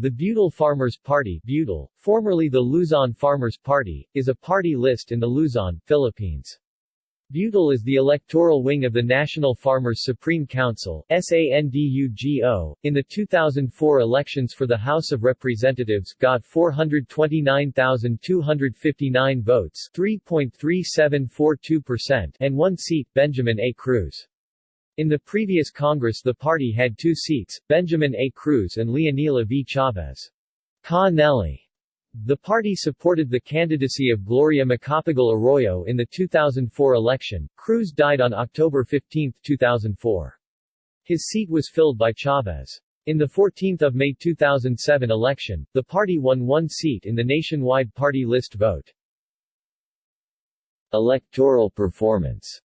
The Butil Farmers Party Butil, formerly the Luzon Farmers Party, is a party list in the Luzon, Philippines. Butil is the electoral wing of the National Farmers Supreme Council SANDUGO. In the 2004 elections for the House of Representatives got 429,259 votes 3.3742% and one seat, Benjamin A. Cruz. In the previous Congress the party had two seats, Benjamin A. Cruz and Leonila V. Chavez. Ka The party supported the candidacy of Gloria Macapagal Arroyo in the 2004 election. Cruz died on October 15, 2004. His seat was filled by Chavez. In the 14th of May 2007 election, the party won one seat in the nationwide party list vote. Electoral performance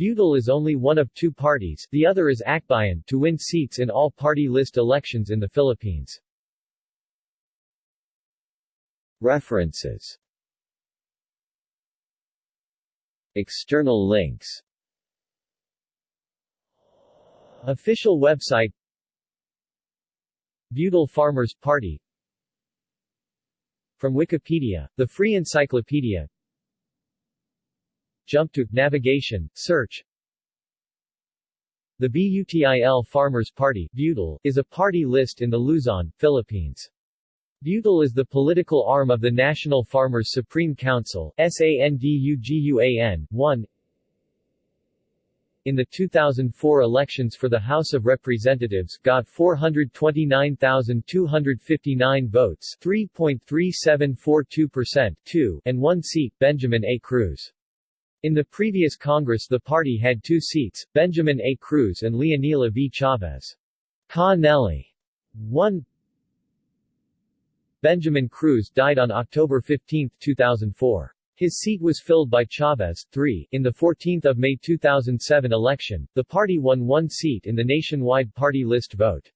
Butil is only one of two parties the other is Akbayan to win seats in all party list elections in the Philippines. References External links Official website Butil Farmers Party From Wikipedia, the free encyclopedia Jump to navigation, search The BUTIL Farmers Party Butil, is a party list in the Luzon, Philippines. Butil is the political arm of the National Farmers Supreme Council SANDUGUAN, 1 in the 2004 elections for the House of Representatives got 429,259 votes 3.3742% 2 and one seat, Benjamin A. Cruz. In the previous Congress the party had two seats, Benjamin A. Cruz and Leonila V. Chavez. Ka Nelly. 1 Benjamin Cruz died on October 15, 2004. His seat was filled by Chavez, 3. In the 14th of May 2007 election, the party won one seat in the nationwide party list vote.